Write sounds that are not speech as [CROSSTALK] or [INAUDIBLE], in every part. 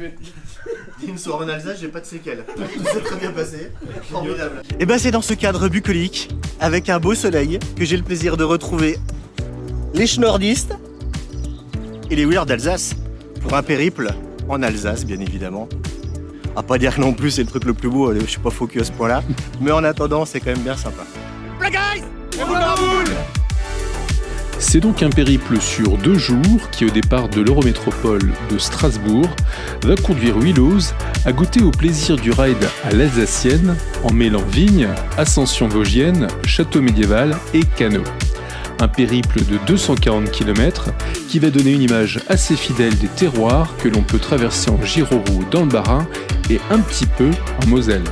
[LAUGHS] Une soirée en Alsace, j'ai pas de séquelles. [LAUGHS] Tout s'est très bien passé. Formidable. Et ben c'est dans ce cadre bucolique, avec un beau soleil, que j'ai le plaisir de retrouver les schnorrdistes et les wheelers d'Alsace pour un périple en Alsace, bien évidemment. À pas dire que non plus c'est le truc le plus beau, allez, je suis pas focus à ce point-là. Mais en attendant, c'est quand même bien sympa. C'est donc un périple sur deux jours qui, au départ de l'Eurométropole de Strasbourg, va conduire Willows à goûter au plaisir du ride à l'Alsacienne en mêlant vignes, ascension vosgienne, château médiéval et canot. Un périple de 240 km qui va donner une image assez fidèle des terroirs que l'on peut traverser en Giroroux dans le Bas-Rhin et un petit peu en Moselle.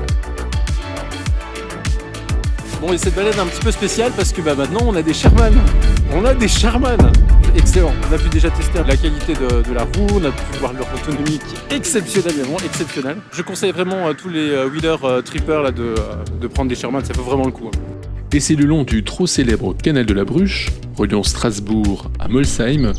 Bon, et cette balade est un petit peu spéciale parce que bah, maintenant on a des Sherman. On a des Sherman Excellent. On a pu déjà tester la qualité de, la roue, on a pu voir leur autonomie qui est exceptionnelle, exceptionnelle. Je conseille vraiment à tous les euh, wheelers euh, trippers euh, de prendre des Sherman, ça vaut vraiment le coup. hein. Et c'est le long du trop célèbre canal de la Bruche, reliant Strasbourg à Molsheim,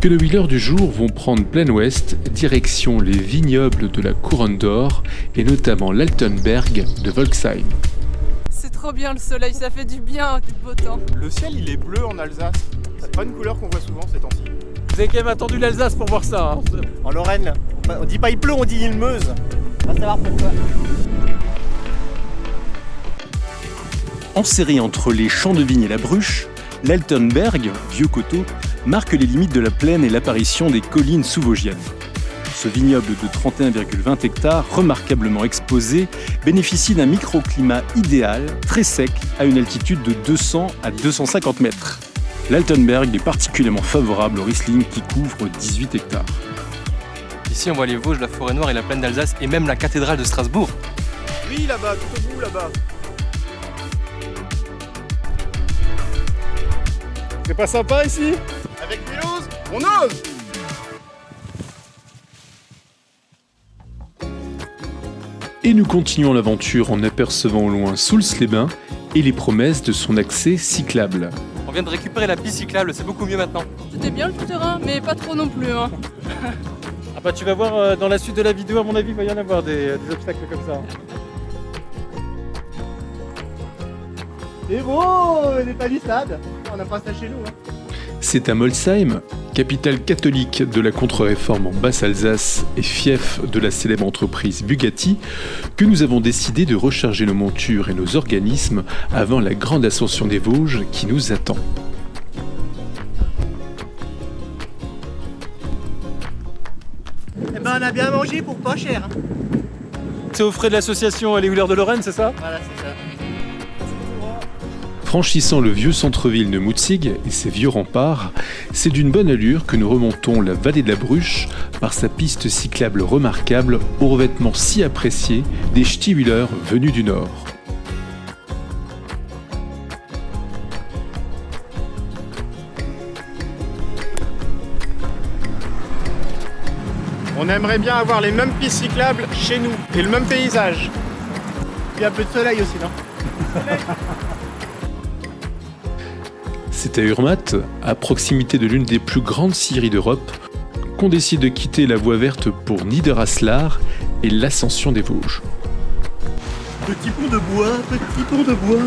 que nos wheelers du jour vont prendre plein ouest, direction les vignobles de la Couronne d'Or et notamment l'Altenberg de Volksheim. Trop bien le soleil, ça fait du bien, du beau temps. Le ciel il est bleu en Alsace. C'est pas une couleur qu'on voit souvent ces temps-ci. Vous avez quand même attendu l'Alsace pour voir ça. hein. En Lorraine, on dit pas il pleut, on dit il meuse. Va savoir pourquoi. Enserré entre les champs de vigne et la Bruche, l'Altenberg, vieux coteau, marque les limites de la plaine et l'apparition des collines sous-vosgiennes. Ce vignoble de 31,20 hectares, remarquablement exposé, bénéficie d'un microclimat idéal, très sec, à une altitude de 200 à 250 mètres. L'Altenberg est particulièrement favorable au Riesling qui couvre 18 hectares. Ici, on voit les Vosges, la forêt noire et la plaine d'Alsace et même la cathédrale de Strasbourg. Oui là-bas, tout au bout là-bas. C'est pas sympa ici? Avec Willows, on ose Et nous continuons l'aventure en apercevant au loin Soultz-les-Bains et les promesses de son accès cyclable. On vient de récupérer la piste cyclable, c'est beaucoup mieux maintenant. C'était bien le tout-terrain, mais pas trop non plus. Hein. [LAUGHS] Ah bah tu vas voir euh, dans la suite de la vidéo, à mon avis, il va y en avoir des, des obstacles comme ça. C'est beau, les palissades On n'a pas ça chez nous. Hein. C'est à Molsheim, capitale catholique de la contre-réforme en Basse-Alsace et fief de la célèbre entreprise Bugatti, que nous avons décidé de recharger nos montures et nos organismes avant la grande ascension des Vosges qui nous attend. Eh ben on a bien mangé pour pas cher. hein. C'est aux frais de l'association Les Wheelers de Lorraine, c'est ça? Voilà, c'est ça. Franchissant le vieux centre-ville de Mutzig et ses vieux remparts, c'est d'une bonne allure que nous remontons la vallée de la Bruche par sa piste cyclable remarquable au revêtement si apprécié des ch'ti-wheelers venus du nord. On aimerait bien avoir les mêmes pistes cyclables chez nous et le même paysage. Il y a un peu de soleil aussi, non? [LAUGHS] C'est à Urmat, à proximité de l'une des plus grandes scieries d'Europe, qu'on décide de quitter la voie verte pour Niederaslar et l'ascension des Vosges. Petit pont de bois, petit pont de bois.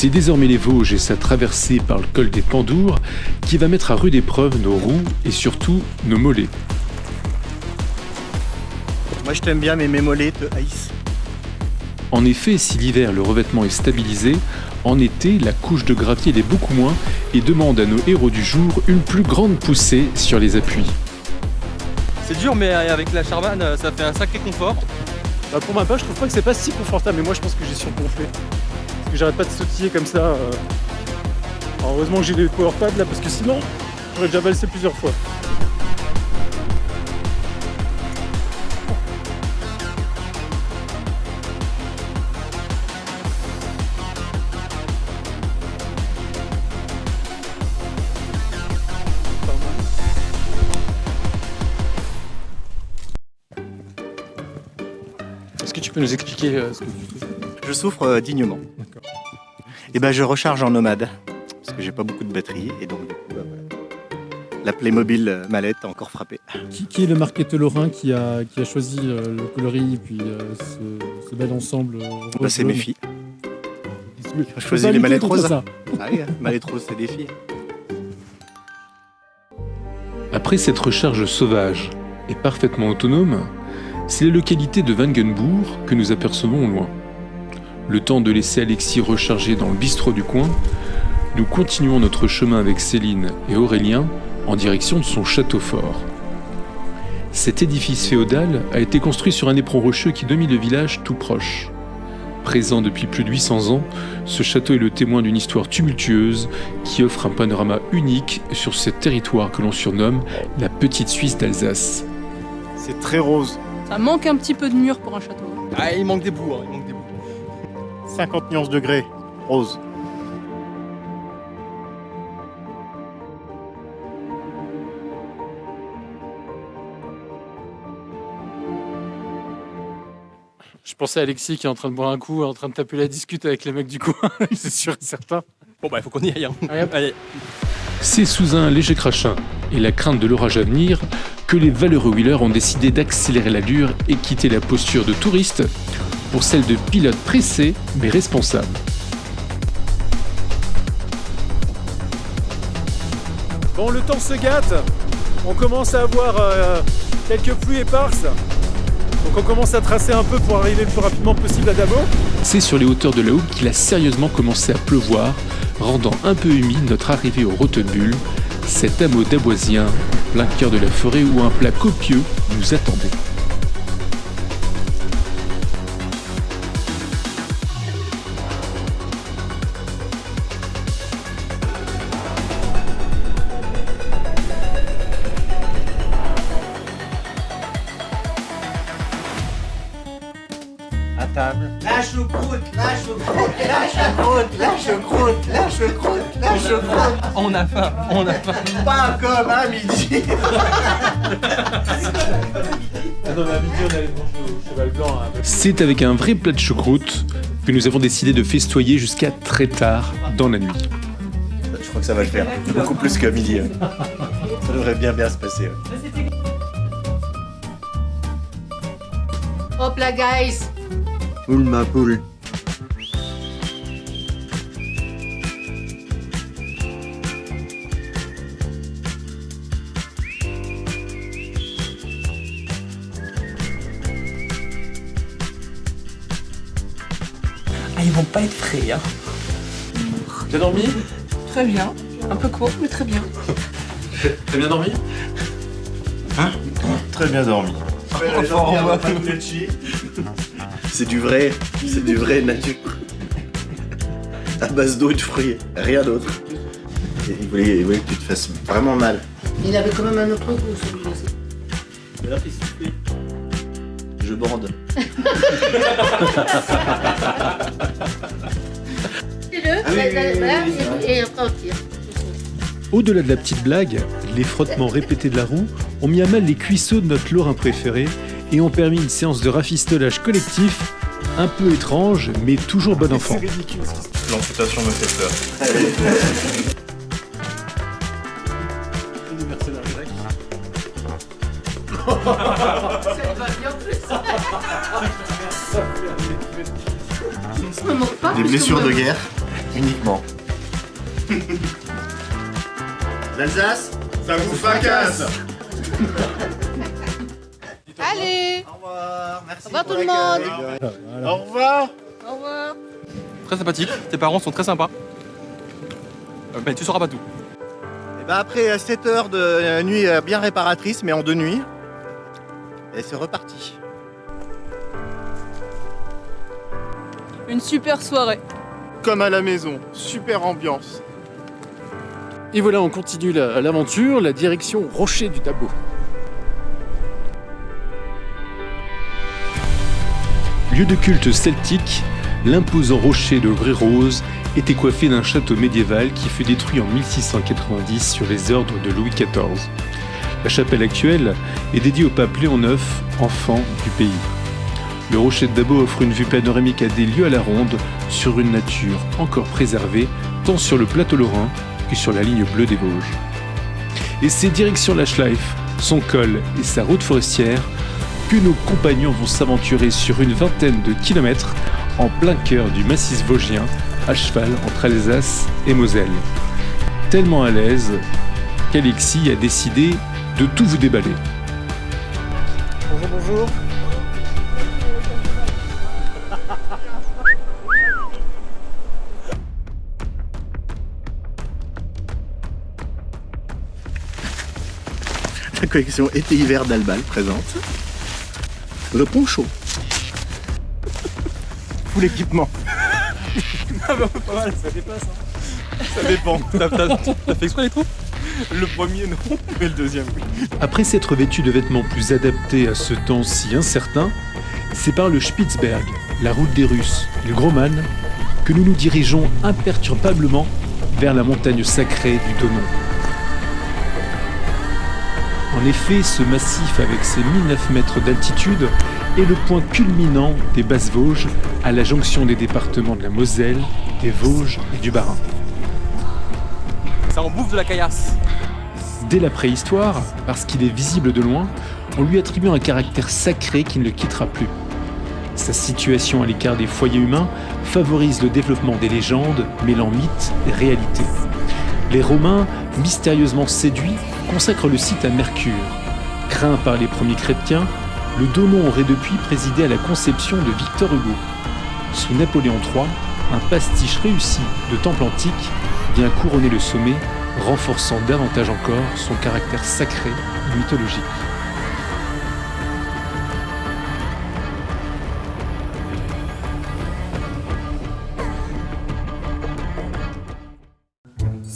C'est désormais les Vosges et sa traversée par le col des Pandours qui va mettre à rude épreuve nos roues et surtout nos mollets. Moi je t'aime bien mais mes mollets te haïssent. En effet, si l'hiver le revêtement est stabilisé, en été la couche de gravier l'est beaucoup moins et demande à nos héros du jour une plus grande poussée sur les appuis. C'est dur, mais avec la Charman, ça fait un sacré confort. Bah, pour ma part, je trouve pas que c'est pas si confortable, mais moi je pense que j'ai surgonflé que j'arrête pas de sautiller comme ça. Euh. Heureusement que j'ai des power pads là parce que sinon j'aurais déjà valsé plusieurs fois. Est-ce que tu peux nous expliquer euh, ce que tu fais? Je souffre euh, dignement. Et ben je recharge en nomade parce que j'ai pas beaucoup de batterie et donc du coup bah, voilà. la Playmobil euh, mallette a encore frappé. Qui, qui est le marketeur lorrain qui a, qui a choisi euh, le coloris et puis euh, ce, ce bel ensemble euh, Bah, c'est mes filles. Je choisis les mallettes roses. ça. Ah oui, hein, mallette rose c'est des filles. Après cette recharge sauvage et parfaitement autonome, c'est la localité de Wangenbourg que nous apercevons au loin. Le temps de laisser Alexis recharger dans le bistrot du coin, nous continuons notre chemin avec Céline et Aurélien en direction de son château fort. Cet édifice féodal a été construit sur un éperon rocheux qui domine le village tout proche. Présent depuis plus de 800 ans, ce château est le témoin d'une histoire tumultueuse qui offre un panorama unique sur ce territoire que l'on surnomme la petite Suisse d'Alsace. C'est très rose. Ça manque un petit peu de mur pour un château. Ah, il manque des bouts, hein, 50 nuances degrés. Rose. Je pensais à Alexis qui est en train de boire un coup, en train de taper la discute avec les mecs du coin, [LAUGHS] c'est sûr et certain. Bon, bah, il faut qu'on y aille. hein. Allez, hop. Allez. C'est sous un léger crachin et la crainte de l'orage à venir que les valeureux wheelers ont décidé d'accélérer l'allure et quitter la posture de touriste pour celle de pilote pressé mais responsable. Bon, le temps se gâte. On commence à avoir euh, quelques pluies éparses. Donc on commence à tracer un peu pour arriver le plus rapidement possible à Dabo. C'est sur les hauteurs de la Houppe qu'il a sérieusement commencé à pleuvoir, rendant un peu humide notre arrivée au Rotenbull, cet hameau daboisien, en plein cœur de la forêt où un plat copieux nous attendait. À table. La choucroute, la choucroute, la choucroute, la choucroute, la choucroute, la choucroute. On a faim, on a faim. Pas comme à midi. C'est avec un vrai plat de choucroute que nous avons décidé de festoyer jusqu'à très tard dans la nuit. Je crois que ça va le faire. Beaucoup plus qu'à midi. ouais. Ça devrait bien bien se passer. Hop là, guys Poule ma poule. Ah, ils vont pas être frais, hein. T'as dormi? Très bien. Un peu court, mais très bien. T'as bien dormi? Très bien dormi. [LAUGHS] C'est du vrai, c'est du vrai nature. À base d'eau et de fruits, rien d'autre. Il voulait, il voulait que tu te fasses vraiment mal. Il avait quand même un autre goût, celui-là. Mais là, Je bande. Au-delà de la petite blague, les frottements répétés de la roue ont mis à mal les cuisseaux de notre lorrain préféré et ont permis une séance de rafistolage collectif un peu étrange mais toujours bon enfant. L'amputation me fait peur. Des blessures de guerre, uniquement. L'Alsace Ça vous fracasse Allez Au revoir, merci. Au revoir tout le l'accueil. Au revoir Au revoir Très sympathique, tes parents sont très sympas. Euh, mais tu sauras pas tout. Et ben après 7 heures de euh, nuit euh, bien réparatrice, mais en deux nuits, et c'est reparti. Une super soirée. Comme à la maison, super ambiance. Et voilà, on continue la- l'aventure, la direction Rocher du Dabo. Lieu de culte celtique, l'imposant rocher de Vré-Rose était coiffé d'un château médiéval qui fut détruit en 1690 sur les ordres de Louis XIV. La chapelle actuelle est dédiée au pape Léon IX, enfant du pays. Le rocher de Dabo offre une vue panoramique à des lieux à la ronde sur une nature encore préservée, tant sur le plateau lorrain sur la ligne bleue des Vosges. Et c'est direction la Schleif, son col et sa route forestière que nos compagnons vont s'aventurer sur une vingtaine de kilomètres en plein cœur du massif vosgien, à cheval entre Alsace et Moselle. Tellement à l'aise qu'Alexis a décidé de tout vous déballer. Bonjour, bonjour. Collection été-hiver d'Albal présente le poncho. Full équipement. Ah bah, pas mal, ça dépasse. hein. Ça dépend. T'as fait exprès les trous? Le premier, non, mais le deuxième, oui. Après s'être vêtu de vêtements plus adaptés à ce temps si incertain, c'est par le Spitzberg, la route des Russes, le Groman, que nous nous dirigeons imperturbablement vers la montagne sacrée du Donon. En effet, ce massif avec ses 1009 mètres d'altitude est le point culminant des Basses Vosges à la jonction des départements de la Moselle, des Vosges et du Bas-Rhin. Ça en bouffe de la caillasse. Dès la préhistoire, parce qu'il est visible de loin, on lui attribue un caractère sacré qui ne le quittera plus. Sa situation à l'écart des foyers humains favorise le développement des légendes mêlant mythe et réalité. Les Romains, mystérieusement séduits, consacrent le site à Mercure. Craint par les premiers chrétiens, le Donon aurait depuis présidé à la conception de Victor Hugo. Sous Napoléon III, un pastiche réussi de temple antique vient couronner le sommet renforçant davantage encore son caractère sacré mythologique.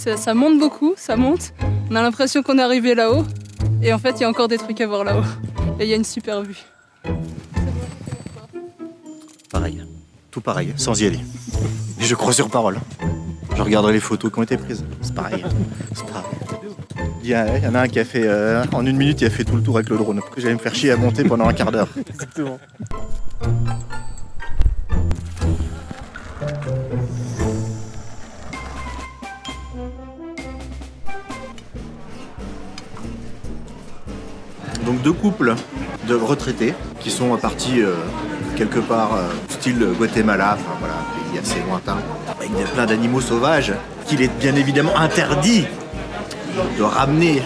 Ça, ça monte beaucoup, ça monte. On a l'impression qu'on est arrivé là-haut. Et en fait, il y a encore des trucs à voir là-haut. Et il y a une super vue. Pareil. Tout pareil, sans y aller. Et je crois sur parole. Je regarderai les photos qui ont été prises. C'est pareil. C'est pareil. Il y, a- il y en a un qui a fait, euh, en une minute, il a fait tout le tour avec le drone. Que j'allais me faire chier à monter pendant un quart d'heure. Exactement. Donc deux couples de retraités qui sont partis euh, quelque part euh, style Guatemala, enfin voilà, pays assez lointain, avec plein d'animaux sauvages qu'il est bien évidemment interdit de ramener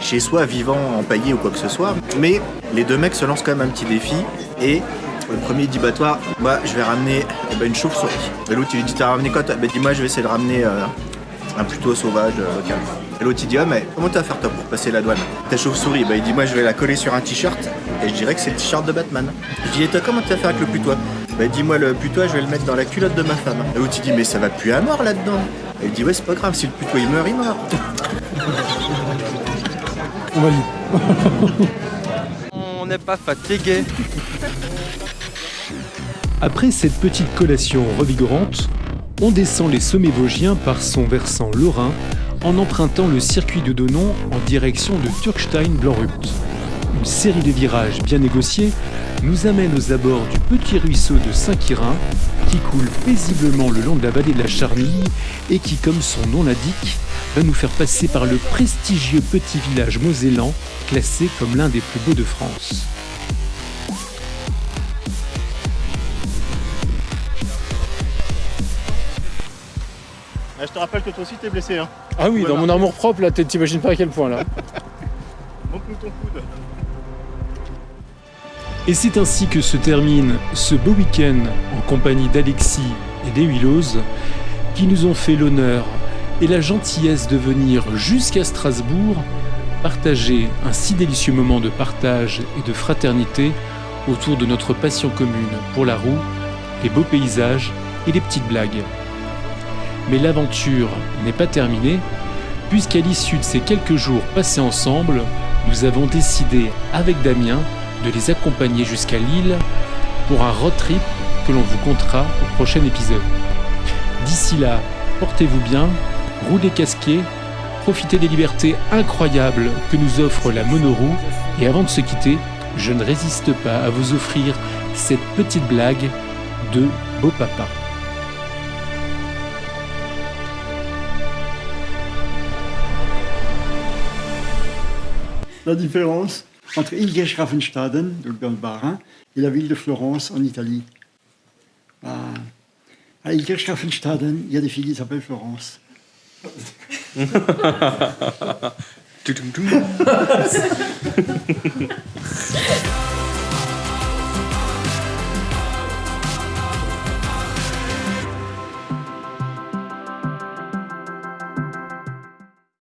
chez soi vivant, empaillé ou quoi que ce soit. Mais les deux mecs se lancent quand même un petit défi et le premier dit bah toi, moi je vais ramener eh ben, une chauve-souris. Et l'autre il lui dit t'as ramené quoi toi? Bah dis-moi je vais essayer de ramener euh, un plutôt sauvage euh. Et l'autre il dit ah mais comment tu vas faire toi pour passer la douane Ta chauve-souris, bah il dit moi je vais la coller sur un t-shirt et je dirais que c'est le t-shirt de Batman. Je dis et toi comment tu vas faire avec le putois Bah dis-moi le putois je vais le mettre dans la culotte de ma femme. Et l'autre il dit mais ça va plus à mort là-dedans. Et il dit ouais c'est pas grave si le putois il meurt il meurt. On valide. [LAUGHS] On n'est pas fatigué. Après cette petite collation revigorante, on descend les sommets vosgiens par son versant lorrain en empruntant le circuit de Donon en direction de Turkstein-Blanrupt. Une série de virages bien négociés nous amène aux abords du petit ruisseau de Saint-Quirin qui coule paisiblement le long de la vallée de la Charmille et qui, comme son nom l'indique, va nous faire passer par le prestigieux petit village mosellan classé comme l'un des plus beaux de France. Je te rappelle que toi aussi t'es blessé, hein. Ah oui, dans mon armoire propre, là, t'imagines pas à quel point, là. [LAUGHS] Montre-nous ton coude. Et c'est ainsi que se termine ce beau week-end en compagnie d'Alexis et des Willows qui nous ont fait l'honneur et la gentillesse de venir jusqu'à Strasbourg partager un si délicieux moment de partage et de fraternité autour de notre passion commune pour la roue, les beaux paysages et les petites blagues. Mais l'aventure n'est pas terminée puisqu'à l'issue de ces quelques jours passés ensemble, nous avons décidé avec Damien de les accompagner jusqu'à Lille pour un road trip que l'on vous contera au prochain épisode. D'ici là, portez-vous bien, roulez casqués, profitez des libertés incroyables que nous offre la monoroue et avant de se quitter, je ne résiste pas à vous offrir cette petite blague de Beau Papa. La différence entre Ilgeschraffenstaden, le Bas-Rhin, et la ville de Florence en Italie. Ah. À Ilgeschraffenstaden, il y a des filles qui s'appellent Florence. [LAUGHS] [LAUGHS] [LAUGHS]